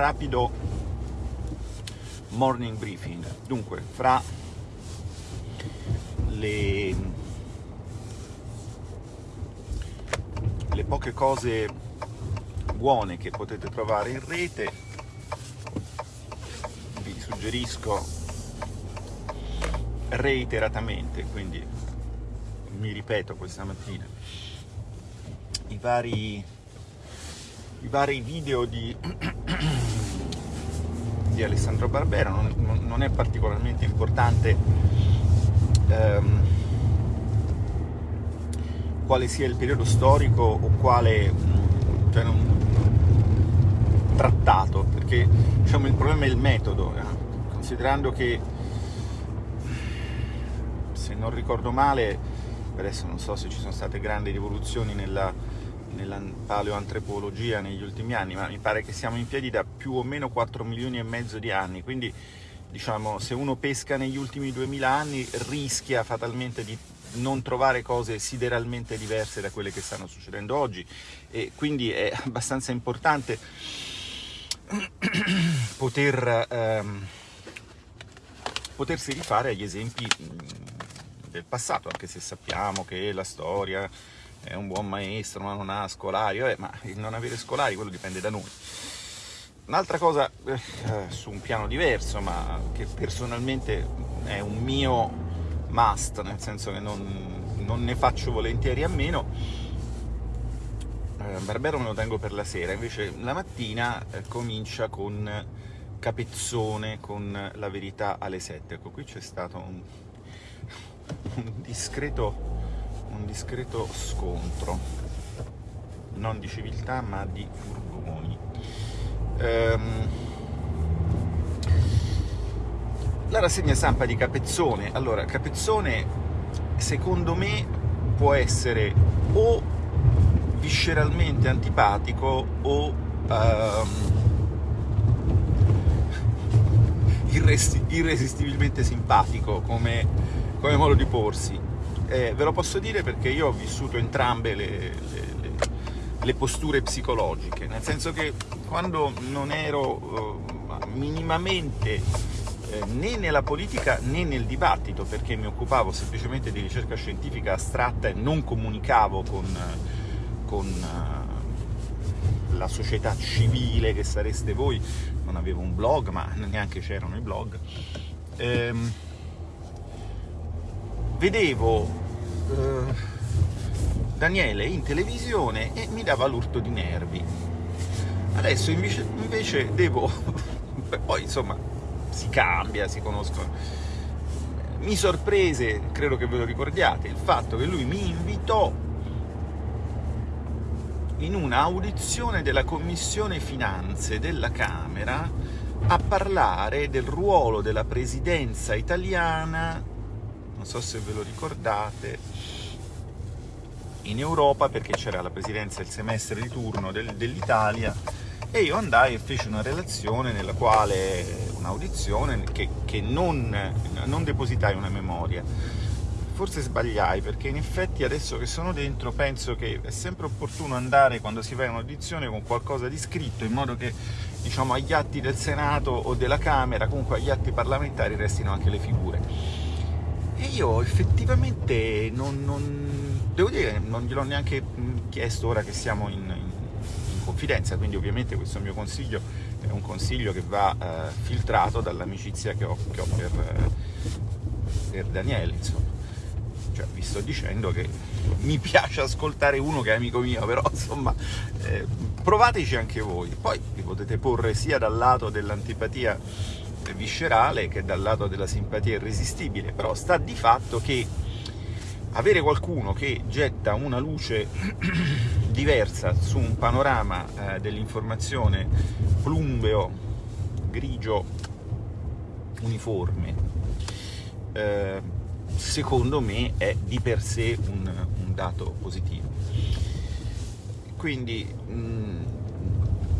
rapido morning briefing. Dunque, fra le, le poche cose buone che potete trovare in rete, vi suggerisco reiteratamente, quindi mi ripeto questa mattina, i vari, i vari video di, di Alessandro Barbera, non, non, è particolarmente importante ehm, quale sia il periodo storico o quale cioè non, trattato, perché diciamo, il problema è il metodo, eh? considerando che se non ricordo male adesso non so se ci sono state grandi rivoluzioni nella, nella paleoantropologia negli ultimi anni, ma mi pare che siamo in piedi da più o meno 4 milioni e mezzo di anni, quindi diciamo se uno pesca negli ultimi 2000 anni rischia fatalmente di non trovare cose sideralmente diverse da quelle che stanno succedendo oggi. E quindi è abbastanza importante poter, ehm, potersi rifare agli esempi del passato, anche se sappiamo che la storia è un buon maestro, ma non ha scolari, Vabbè, ma il non avere scolari quello dipende da noi. Un'altra cosa eh, su un piano diverso, ma che personalmente è un mio must, nel senso che non, non ne faccio volentieri a meno, eh, Barbero me lo tengo per la sera, invece la mattina eh, comincia con Capezzone, con La verità alle 7. Ecco, qui c'è stato un un discreto, un discreto scontro, non di civiltà ma di furgoni. Ehm, la rassegna stampa di Capezzone, allora Capezzone secondo me può essere o visceralmente antipatico o um, irresistibilmente simpatico come come modo di porsi. Eh, ve lo posso dire perché io ho vissuto entrambe le, le, le, le posture psicologiche, nel senso che quando non ero uh, minimamente eh, né nella politica né nel dibattito, perché mi occupavo semplicemente di ricerca scientifica astratta e non comunicavo con, con uh, la società civile che sareste voi, non avevo un blog, ma neanche c'erano i blog. Ehm, vedevo eh, Daniele in televisione e mi dava l'urto di nervi. Adesso invece, invece devo... poi insomma si cambia, si conoscono. Mi sorprese, credo che ve lo ricordiate, il fatto che lui mi invitò in un'audizione della Commissione Finanze della Camera a parlare del ruolo della presidenza italiana non so se ve lo ricordate, in Europa perché c'era la presidenza del semestre di turno del, dell'Italia e io andai e feci una relazione nella quale, un'audizione che, che non, non depositai una memoria. Forse sbagliai perché in effetti adesso che sono dentro penso che è sempre opportuno andare quando si fa un'audizione con qualcosa di scritto in modo che diciamo, agli atti del Senato o della Camera, comunque agli atti parlamentari restino anche le figure e io effettivamente non, non devo dire, non gliel'ho neanche chiesto ora che siamo in, in, in, confidenza, quindi ovviamente questo mio consiglio è un consiglio che va eh, filtrato dall'amicizia che ho, che ho per, eh, per Daniele, insomma. Cioè, vi sto dicendo che mi piace ascoltare uno che è amico mio, però insomma eh, provateci anche voi. Poi vi potete porre sia dal lato dell'antipatia viscerale che dal lato della simpatia irresistibile, però sta di fatto che avere qualcuno che getta una luce diversa su un panorama eh, dell'informazione plumbeo, grigio, uniforme, eh, secondo me è di per sé un, un dato positivo. Quindi mh, mm,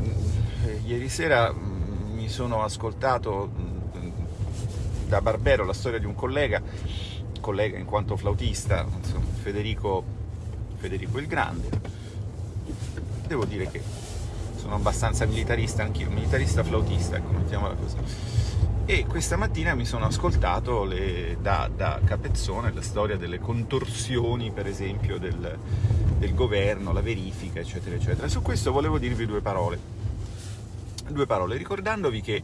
mm, ieri sera mi sono ascoltato da Barbero la storia di un collega, collega in quanto flautista, insomma, Federico, Federico il Grande. Devo dire che sono abbastanza militarista anch'io, militarista flautista, ecco, mettiamola così. E questa mattina mi sono ascoltato le, da, da, Capezzone la storia delle contorsioni, per esempio, del, del governo, la verifica, eccetera, eccetera. Su questo volevo dirvi due parole. Due parole, ricordandovi che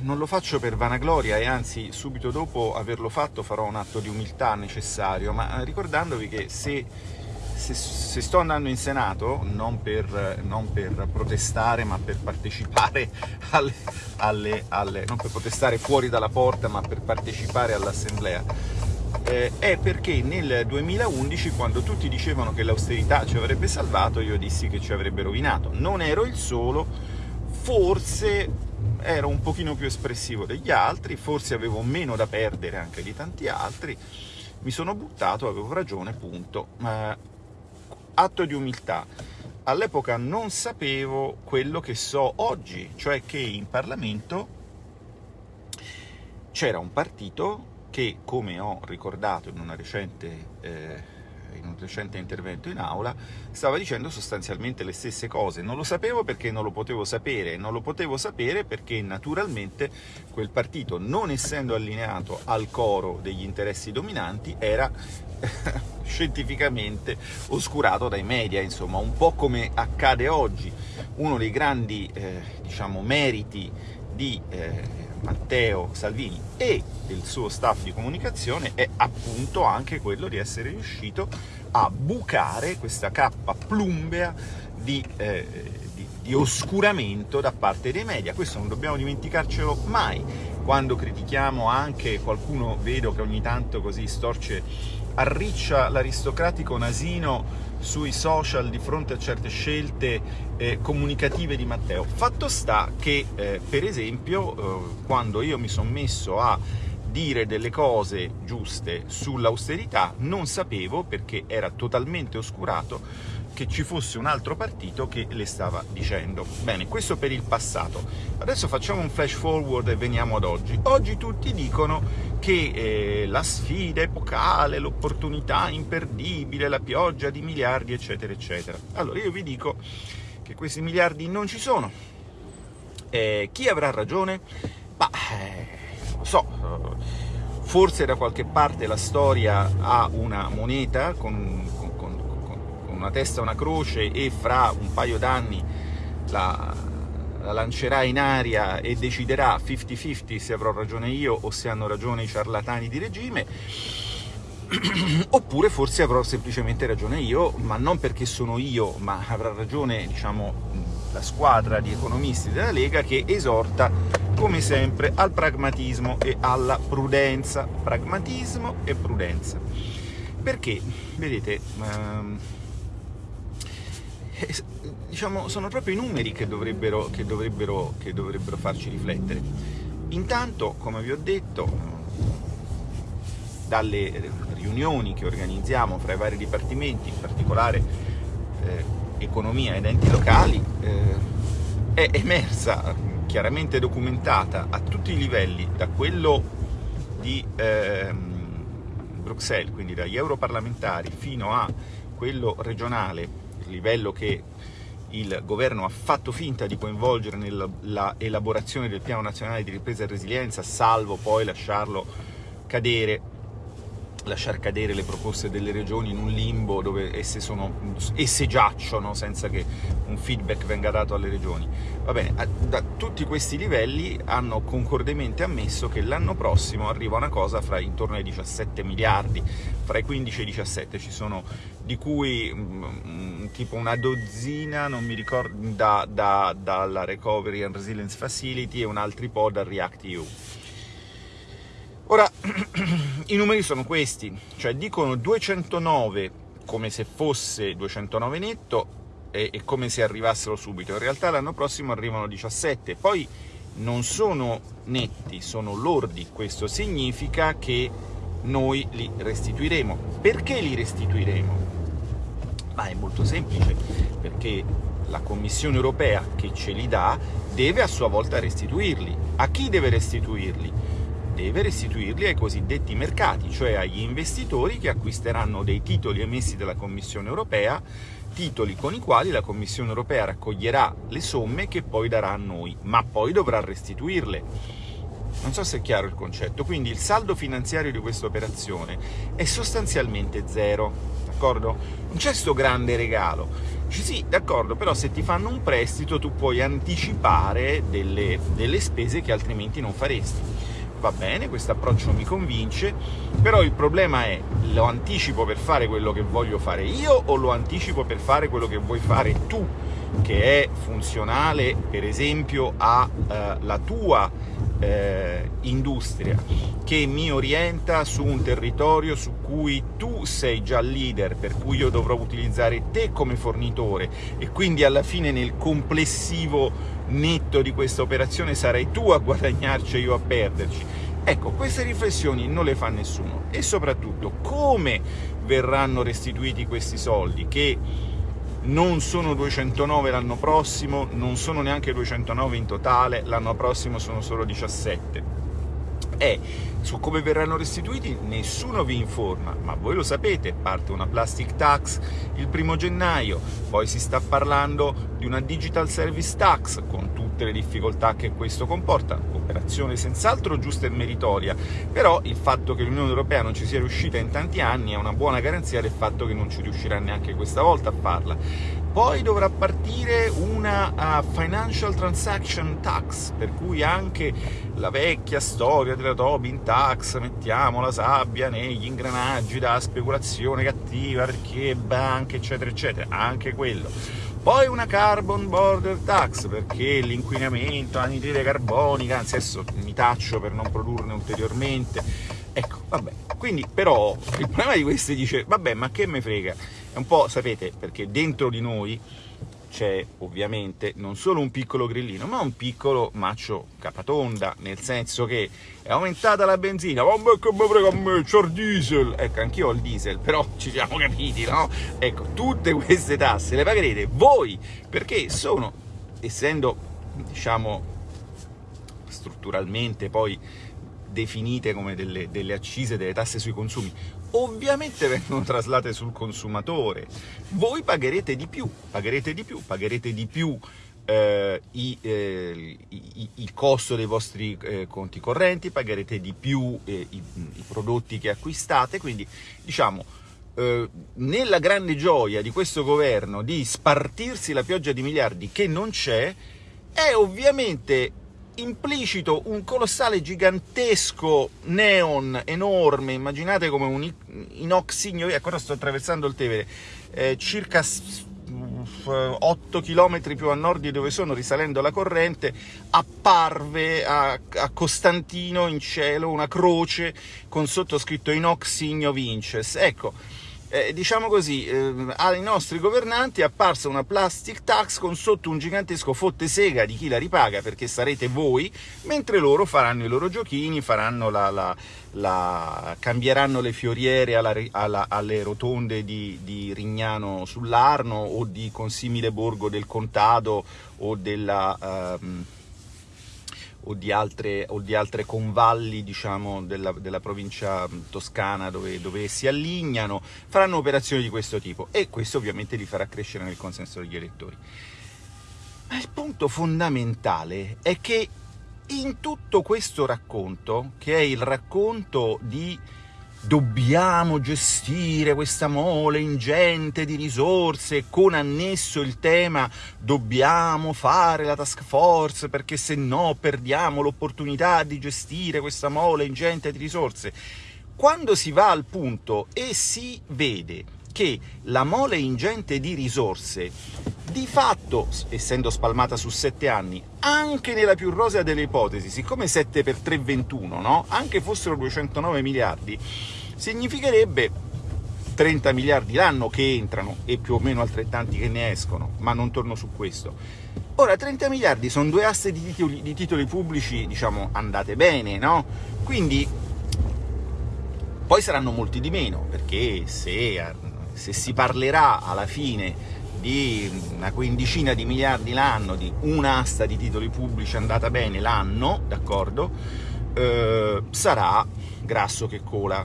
non lo faccio per vanagloria e anzi subito dopo averlo fatto farò un atto di umiltà necessario, ma ricordandovi che se, se, se sto andando in Senato, non per, non per, protestare ma per partecipare alle, alle, alle, non per protestare fuori dalla porta ma per partecipare all'assemblea, eh, è perché nel 2011 quando tutti dicevano che l'austerità ci avrebbe salvato io dissi che ci avrebbe rovinato. Non ero il solo, forse ero un pochino più espressivo degli altri, forse avevo meno da perdere anche di tanti altri, mi sono buttato, avevo ragione, punto. Eh, atto di umiltà. All'epoca non sapevo quello che so oggi, cioè che in Parlamento c'era un partito che, come ho ricordato in una recente... Eh, in un recente intervento in aula, stava dicendo sostanzialmente le stesse cose. Non lo sapevo perché non lo potevo sapere, non lo potevo sapere perché naturalmente quel partito, non essendo allineato al coro degli interessi dominanti, era scientificamente oscurato dai media, insomma, un po' come accade oggi. Uno dei grandi, eh, diciamo, meriti di eh, Matteo Salvini e del suo staff di comunicazione è appunto anche quello di essere riuscito a bucare questa cappa plumbea di, eh, di, di oscuramento da parte dei media. Questo non dobbiamo dimenticarcelo mai. Quando critichiamo anche qualcuno, vedo che ogni tanto così storce, arriccia l'aristocratico nasino sui social di fronte a certe scelte eh, comunicative di Matteo. Fatto sta che, eh, per esempio, eh, quando io mi sono messo a dire delle cose giuste sull'austerità, non sapevo, perché era totalmente oscurato, che ci fosse un altro partito che le stava dicendo. Bene, questo per il passato. Adesso facciamo un flash forward e veniamo ad oggi. Oggi tutti dicono che eh, la sfida epocale, l'opportunità imperdibile, la pioggia di miliardi, eccetera, eccetera. Allora io vi dico che questi miliardi non ci sono. Eh, chi avrà ragione? Ma eh, lo so, forse da qualche parte la storia ha una moneta con una testa una croce e fra un paio d'anni la, la lancerà in aria e deciderà 50-50 se avrò ragione io o se hanno ragione i ciarlatani di regime, oppure forse avrò semplicemente ragione io, ma non perché sono io, ma avrà ragione, diciamo, la squadra di economisti della Lega che esorta, come sempre, al pragmatismo e alla prudenza. Pragmatismo e prudenza. Perché, vedete, ehm, eh, diciamo, sono proprio i numeri che dovrebbero, che, dovrebbero, che dovrebbero farci riflettere. Intanto, come vi ho detto, dalle riunioni che organizziamo fra i vari dipartimenti, in particolare eh, economia ed enti locali, eh, è emersa, chiaramente documentata a tutti i livelli, da quello di eh, Bruxelles, quindi dagli europarlamentari, fino a quello regionale, livello che il governo ha fatto finta di coinvolgere nella elaborazione del piano nazionale di ripresa e resilienza, salvo poi lasciarlo cadere lasciar cadere le proposte delle regioni in un limbo dove esse, sono, esse giacciono senza che un feedback venga dato alle regioni. Va bene, da tutti questi livelli hanno concordemente ammesso che l'anno prossimo arriva una cosa fra intorno ai 17 miliardi, fra i 15 e i 17 ci sono di cui mm, tipo una dozzina, non mi ricordo, da, da, dalla Recovery and Resilience Facility e un altri po' dal React EU. Ora, i numeri sono questi, cioè dicono 209 come se fosse 209 netto e, e come se arrivassero subito, in realtà l'anno prossimo arrivano 17, poi non sono netti, sono lordi, questo significa che noi li restituiremo. Perché li restituiremo? Ma è molto semplice, perché la Commissione europea che ce li dà deve a sua volta restituirli. A chi deve restituirli? Deve restituirli ai cosiddetti mercati, cioè agli investitori che acquisteranno dei titoli emessi dalla Commissione europea titoli con i quali la Commissione europea raccoglierà le somme che poi darà a noi, ma poi dovrà restituirle. Non so se è chiaro il concetto, quindi il saldo finanziario di questa operazione è sostanzialmente zero, d'accordo? Non c'è sto grande regalo. Dici sì, d'accordo, però se ti fanno un prestito tu puoi anticipare delle, delle spese che altrimenti non faresti va bene, questo approccio mi convince, però il problema è, lo anticipo per fare quello che voglio fare io o lo anticipo per fare quello che vuoi fare tu, che è funzionale, per esempio, alla eh, tua eh, industria, che mi orienta su un territorio su cui tu sei già leader, per cui io dovrò utilizzare te come fornitore e quindi alla fine nel complessivo netto di questa operazione sarai tu a guadagnarci e io a perderci. Ecco, queste riflessioni non le fa nessuno e soprattutto come verranno restituiti questi soldi che non sono 209 l'anno prossimo, non sono neanche 209 in totale, l'anno prossimo sono solo 17 è su come verranno restituiti nessuno vi informa, ma voi lo sapete, parte una plastic tax il primo gennaio, poi si sta parlando di una digital service tax, con tutte le difficoltà che questo comporta, operazione senz'altro giusta e meritoria, però il fatto che l'Unione Europea non ci sia riuscita in tanti anni è una buona garanzia del fatto che non ci riuscirà neanche questa volta a farla. Poi dovrà partire una uh, Financial Transaction Tax, per cui anche la vecchia storia della Tobin Tax, mettiamo la sabbia negli ingranaggi da speculazione cattiva, perché banche, eccetera, eccetera, anche quello. Poi una Carbon Border Tax, perché l'inquinamento, l'anidride carbonica, anzi adesso mi taccio per non produrne ulteriormente, ecco, vabbè. Quindi, però, il problema di questi dice, vabbè, ma che me frega? È un po', sapete, perché dentro di noi c'è ovviamente non solo un piccolo grillino, ma un piccolo maccio capatonda, nel senso che è aumentata la benzina, ma che mi frega a me, c'ho il diesel, ecco, anch'io ho il diesel, però ci siamo capiti, no? Ecco, tutte queste tasse le pagherete voi, perché sono, essendo, diciamo, strutturalmente poi definite come delle, delle accise, delle tasse sui consumi, ovviamente vengono traslate sul consumatore. Voi pagherete di più, pagherete di più, pagherete di più eh, i, eh, i, il costo dei vostri eh, conti correnti, pagherete di più eh, i, i, prodotti che acquistate, quindi diciamo eh, nella grande gioia di questo governo di spartirsi la pioggia di miliardi che non c'è, è ovviamente implicito un colossale, gigantesco neon enorme, immaginate come un inoxigno, ecco ora sto attraversando il Tevere, eh, circa 8 km più a nord di dove sono, risalendo la corrente, apparve a, a Costantino in cielo una croce con sottoscritto Inox Signo Vinces. Ecco, eh, diciamo così, eh, ai nostri governanti è apparsa una plastic tax con sotto un gigantesco fotte sega di chi la ripaga, perché sarete voi, mentre loro faranno i loro giochini, la, la, la, cambieranno le fioriere alla, alla, alle rotonde di, di Rignano sull'Arno o di Consimile Borgo del Contado o della... Um, o di altre, o di altre convalli diciamo, della, della, provincia toscana dove, dove, si allignano, faranno operazioni di questo tipo e questo ovviamente li farà crescere nel consenso degli elettori. Ma il punto fondamentale è che in tutto questo racconto, che è il racconto di dobbiamo gestire questa mole ingente di risorse, con annesso il tema dobbiamo fare la task force perché se no perdiamo l'opportunità di gestire questa mole ingente di risorse. Quando si va al punto e si vede che la mole ingente di risorse, di fatto, essendo spalmata su sette anni, anche nella più rosea delle ipotesi, siccome 7 per 3 21, no? anche fossero 209 miliardi, significherebbe 30 miliardi l'anno che entrano e più o meno altrettanti che ne escono, ma non torno su questo. Ora, 30 miliardi sono due asse di titoli, di titoli pubblici, diciamo, andate bene, no? Quindi, poi saranno molti di meno, perché se, se si parlerà alla fine di una quindicina di miliardi l'anno, di un'asta di titoli pubblici andata bene l'anno, d'accordo? Eh, sarà grasso che cola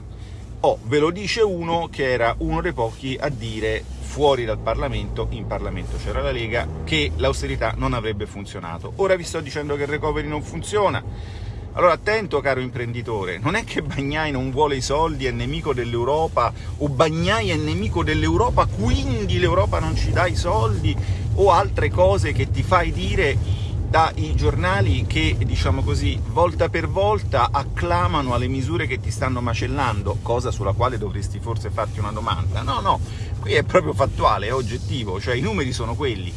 Oh, ve lo dice uno che era uno dei pochi a dire fuori dal Parlamento, in Parlamento c'era la Lega, che l'austerità non avrebbe funzionato. Ora vi sto dicendo che il recovery non funziona, allora attento caro imprenditore, non è che Bagnai non vuole i soldi, è nemico dell'Europa, o Bagnai è nemico dell'Europa, quindi l'Europa non ci dà i soldi, o altre cose che ti fai dire dai giornali che, diciamo così, volta per volta acclamano alle misure che ti stanno macellando, cosa sulla quale dovresti forse farti una domanda. No, no, qui è proprio fattuale, è oggettivo, cioè i numeri sono quelli.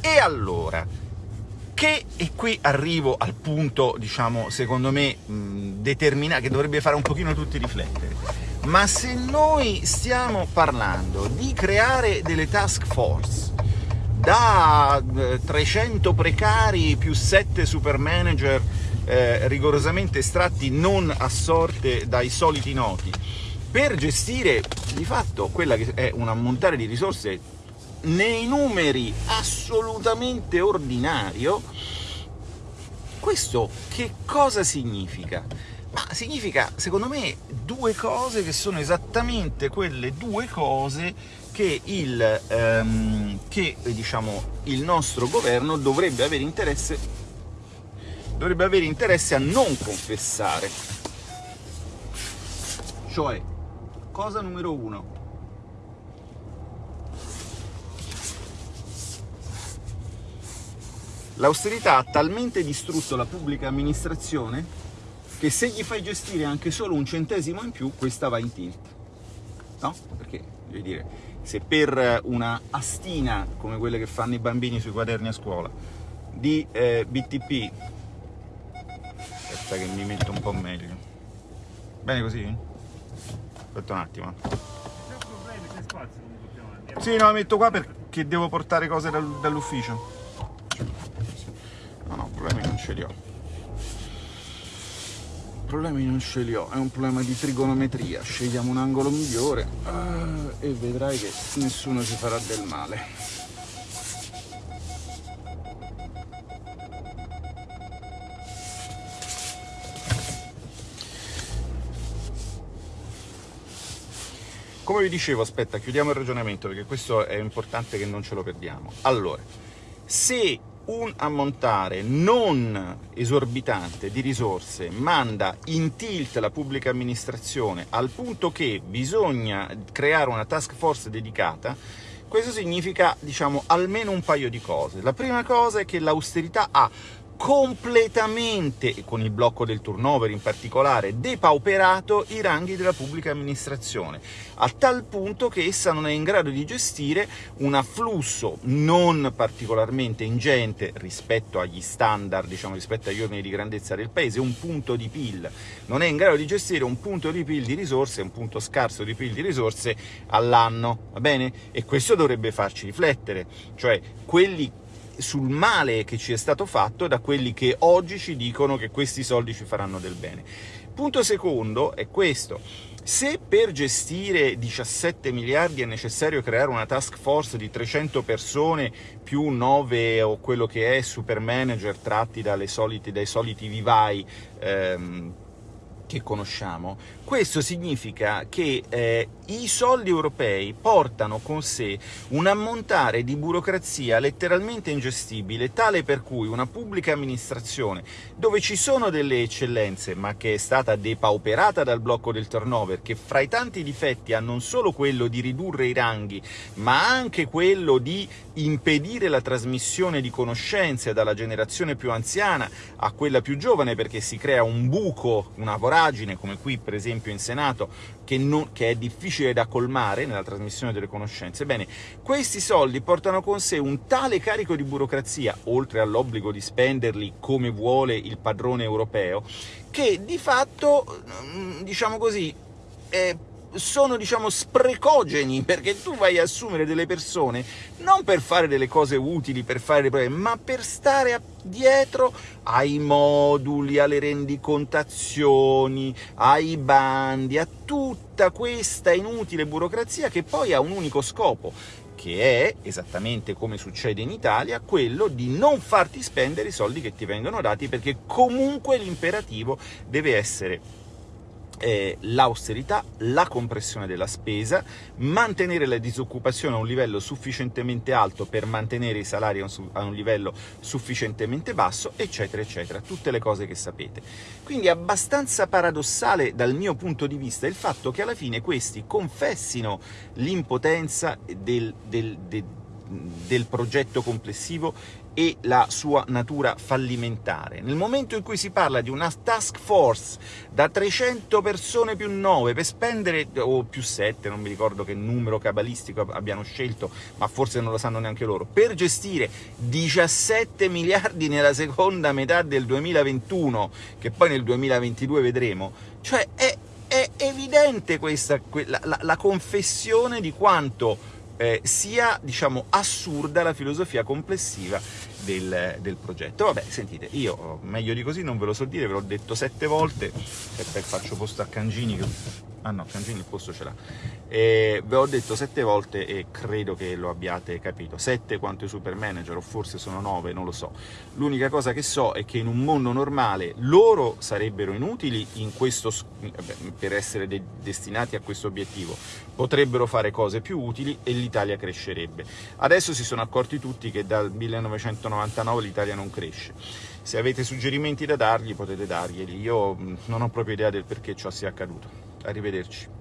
E allora, che, e qui arrivo al punto, diciamo, secondo me, determinato, che dovrebbe fare un pochino tutti riflettere, ma se noi stiamo parlando di creare delle task force da 300 eh, precari più 7 super manager eh, rigorosamente estratti non a sorte dai soliti noti, per gestire di fatto quella che è un ammontare di risorse nei numeri assolutamente ordinario, questo che cosa significa? Ma significa, secondo me, due cose che sono esattamente quelle due cose che il, ehm, che, diciamo, il nostro governo dovrebbe avere interesse, dovrebbe avere interesse a non confessare. Cioè, cosa numero uno, L'austerità ha talmente distrutto la pubblica amministrazione che se gli fai gestire anche solo un centesimo in più, questa va in tilt. No? Perché, voglio dire, se per una astina, come quelle che fanno i bambini sui quaderni a scuola, di eh, BTP... Aspetta che mi metto un po' meglio. Bene così? Aspetta un attimo. Sì, no, la metto qua perché devo portare cose dall'ufficio ce li ho problemi non ce li ho, è un problema di trigonometria, scegliamo un angolo migliore uh, e vedrai che nessuno ci farà del male. Come vi dicevo, aspetta, chiudiamo il ragionamento perché questo è importante che non ce lo perdiamo. Allora, se un ammontare non esorbitante di risorse manda in tilt la pubblica amministrazione al punto che bisogna creare una task force dedicata, questo significa, diciamo, almeno un paio di cose. La prima cosa è che l'austerità ha completamente, con il blocco del turnover in particolare, depauperato i ranghi della pubblica amministrazione, a tal punto che essa non è in grado di gestire un afflusso non particolarmente ingente rispetto agli standard, diciamo rispetto agli ordini di grandezza del paese, un punto di PIL, non è in grado di gestire un punto di PIL di risorse, un punto scarso di PIL di risorse all'anno, va bene? E questo dovrebbe farci riflettere, cioè quelli sul male che ci è stato fatto da quelli che oggi ci dicono che questi soldi ci faranno del bene. Punto secondo è questo. Se per gestire 17 miliardi è necessario creare una task force di 300 persone più 9 o quello che è super manager tratti soliti, dai soliti vivai ehm, che conosciamo, questo significa che eh, i soldi europei portano con sé un ammontare di burocrazia letteralmente ingestibile, tale per cui una pubblica amministrazione, dove ci sono delle eccellenze, ma che è stata depauperata dal blocco del turnover, che fra i tanti difetti ha non solo quello di ridurre i ranghi, ma anche quello di impedire la trasmissione di conoscenze dalla generazione più anziana a quella più giovane, perché si crea un buco, una voragine, come qui per esempio in Senato, che, non, che, è difficile da colmare nella trasmissione delle conoscenze. Bene, questi soldi portano con sé un tale carico di burocrazia, oltre all'obbligo di spenderli come vuole il padrone europeo, che di fatto, mm, diciamo così, eh, sono diciamo sprecogeni perché tu vai a assumere delle persone non per fare delle cose utili, per fare dei problemi, ma per stare dietro ai moduli, alle rendicontazioni, ai bandi, a tutta questa inutile burocrazia che poi ha un unico scopo, che è, esattamente come succede in Italia, quello di non farti spendere i soldi che ti vengono dati, perché comunque l'imperativo deve essere eh, l'austerità, la compressione della spesa, mantenere la disoccupazione a un livello sufficientemente alto per mantenere i salari a un livello sufficientemente basso, eccetera, eccetera, tutte le cose che sapete. Quindi è abbastanza paradossale dal mio punto di vista il fatto che alla fine questi confessino l'impotenza del, del, del del progetto complessivo e la sua natura fallimentare. Nel momento in cui si parla di una task force da 300 persone più 9 per spendere, o più 7, non mi ricordo che numero cabalistico abbiano scelto, ma forse non lo sanno neanche loro, per gestire 17 miliardi nella seconda metà del 2021, che poi nel 2022 vedremo, cioè è, è evidente questa, la, la, la confessione di quanto eh, sia diciamo, assurda la filosofia complessiva del, del, progetto. Vabbè, sentite, io meglio di così non ve lo so dire, ve l'ho detto sette volte, aspetta faccio posto a Cangini, che... ah no, Cangini il posto ce l'ha, ve l'ho detto sette volte e credo che lo abbiate capito, sette quanto i super manager, o forse sono nove, non lo so. L'unica cosa che so è che in un mondo normale loro sarebbero inutili in questo, per essere de destinati a questo obiettivo, potrebbero fare cose più utili e l'Italia crescerebbe. Adesso si sono accorti tutti che dal 1999 l'Italia non cresce. Se avete suggerimenti da dargli potete darglieli, io non ho proprio idea del perché ciò sia accaduto. Arrivederci.